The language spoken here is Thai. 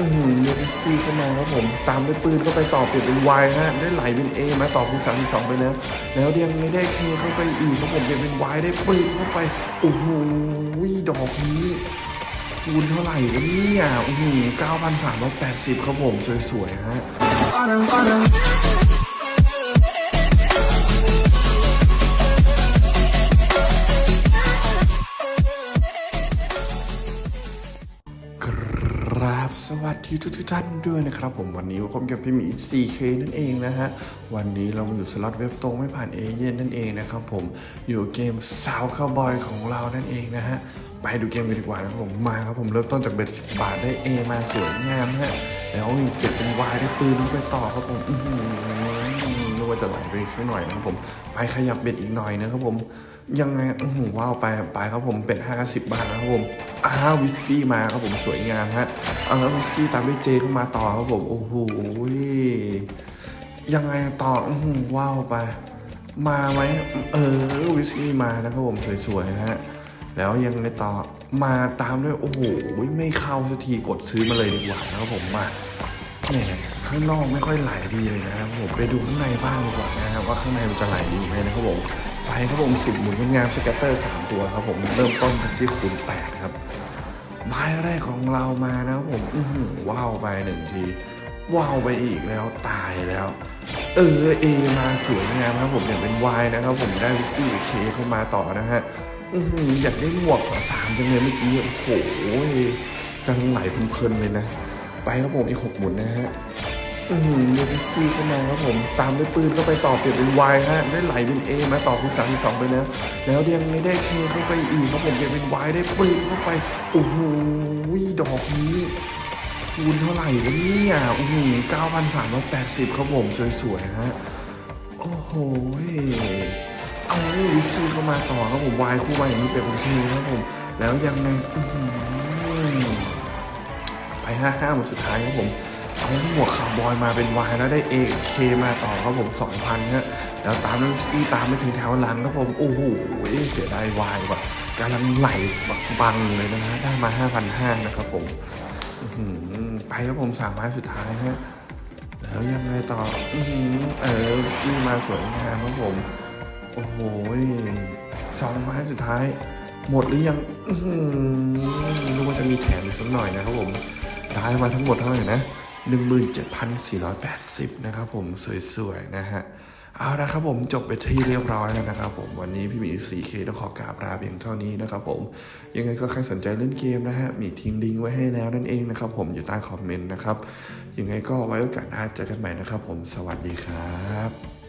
อือหือเยสซี่เข้ามาครับผม ตามด้วยปืนเข้าไปต่อเปลี่ยนเป็นวายฮะได้ไหลเป็นเอมาต่อคูณสามสองไปแล้ว แล้วยังไม่ได้เคเข้าไปอีกครับผมเปลี่ยนเป็นวายได้ปืนเข้าไปโอ้โหดอกนี้คูณเท่าไหร่วะเนี่ยอือหือเก้าพันสามร้อยแปดสิบครับผมสวยๆฮะ ครับสวัสดีทุกทท่านด้วยนะครับผมวันนี้ผมกับพี่หมี 4K นั่นเองนะฮะ วันนี้เรามาอยู่สล็อตเว็บตรงไม่ผ่านเอเย่นนั่นเองนะครับผมอยู่เกมสาวคาวบอยของเรานั่นเองนะฮะ ไปดูเกมกันดีกว่านะครับผมมาครับผมเริ่มต้นจากเบ็ดสิบาทได้เอมาสวยงามฮะ แล้วมีเก็บเป็นวายได้ปืนไปต่อครับผมอื้อหือนึกว่าจะไหลไปอีกสักหน่อยนะครับผม ไปขยับเบ็ดอีกหน่อยนะครับผมยังไงอื้อหือว้าวไปไปครับผมเป็นห้าสิบบาทนะครับผม อ้าววิสกี้มาครับผมสวยงามฮะเออวิสกี้ตามด้วยเจเข้ามาต่อครับผมโอ้โหยังไงต่ออว้าวไปมาไหมเออวิสกี้มานะครับผมสวยๆฮะแล้วยังไงต่อมาตามด้วยโอ้โหไม่เข้าสักทีกดซื้อมาเลยดีกว่านะครับผมมาแหมข้างนอกไม่ค่อยไหลดีเลยนะครับผมไปดูข้างในบ้างดีกว่านะครับว่าข้างในมันจะไหลดีไหมนะครับผมไปครับผมสิบหมุนงามสเก็ตเตอร์สามตัวครับผมเริ่มต้นจากที่คูณแปดครับ ใบแรกของเรามานะผมอื้อหือว้าวไปหนึ่งทีว้าวไปอีกแล้วตายแล้ว เออเอมาสวยงามครับผมอย่างเป็นวายนะครับผมได้วิสกี้เคเข้ามาต่อนะฮะอื้อหือยากได้หมวกขอสามจังเลยเมื่อกี้โอ้โหจังไหลเพลินเลยนะ ไปครับผมอีกหกหมุนนะฮะ อือหือเยสซี่เข้ามาครับผม ตามด้วยปืนเข้าไปต่อเปลี่ยนเป็นวายฮะได้ไหลเป็นเอมาต่อคูณสามสองไปแล้ว แล้วยังไม่ได้เคเข้าไปอีกครับผมเปลี่ยนเป็นวายได้ปืนเข้าไปโอ้โหดอกนี้คูณเท่าไหร่วะเนี่ยโอ้โหเก้าพันสามร้อยแปดสิบครับผมสวยๆฮะโอ้โหเอาวิสกี้เข้ามาต่อครับผมวายคู่วายอย่างนี้เป็นโอเคครับผม แล้วยังไง ไปห้าห้าหมดสุดท้ายครับผมเอาหมวกคาร์บอยมาเป็นวายแล้วได้เอเคมาต่อครับผมสองพันฮะแล้วตามด้วยสกี้ตามไปถึงแถวหลังครับผม โอ้โหเสียดายวายว่ะกำลังไหลบักบังเลยนะฮะได้มาห้าพันห้านะครับผมไปครับผมสามไม้สุดท้ายฮะแล้วยังไงต่ออเออสกี้มาสวยงามครับผม โอ้โหสองไม้สุดท้าย หมดหรือยังอื้อหือนึกว่าจะมีแถมอีกสักหน่อยนะครับผม ได้มาทั้งหมดเท่าไหร่นะ 17,480 นะครับผมสวยๆ นะฮะ เอาละครับผมจบไปที่เรียบร้อยแล้วนะครับผมวันนี้พี่หมี 4K ต้องขอกราบลาเพียงเท่านี้นะครับผม ยังไงก็ใครสนใจเล่นเกมนะฮะ มีทิ้งลิงก์ไว้ให้แล้วนั่นเองนะครับผมอยู่ใต้คอมเมนต์นะครับ ยังไงก็ไว้โอกาสหน้าเจอกันใหม่นะครับผมสวัสดีครับ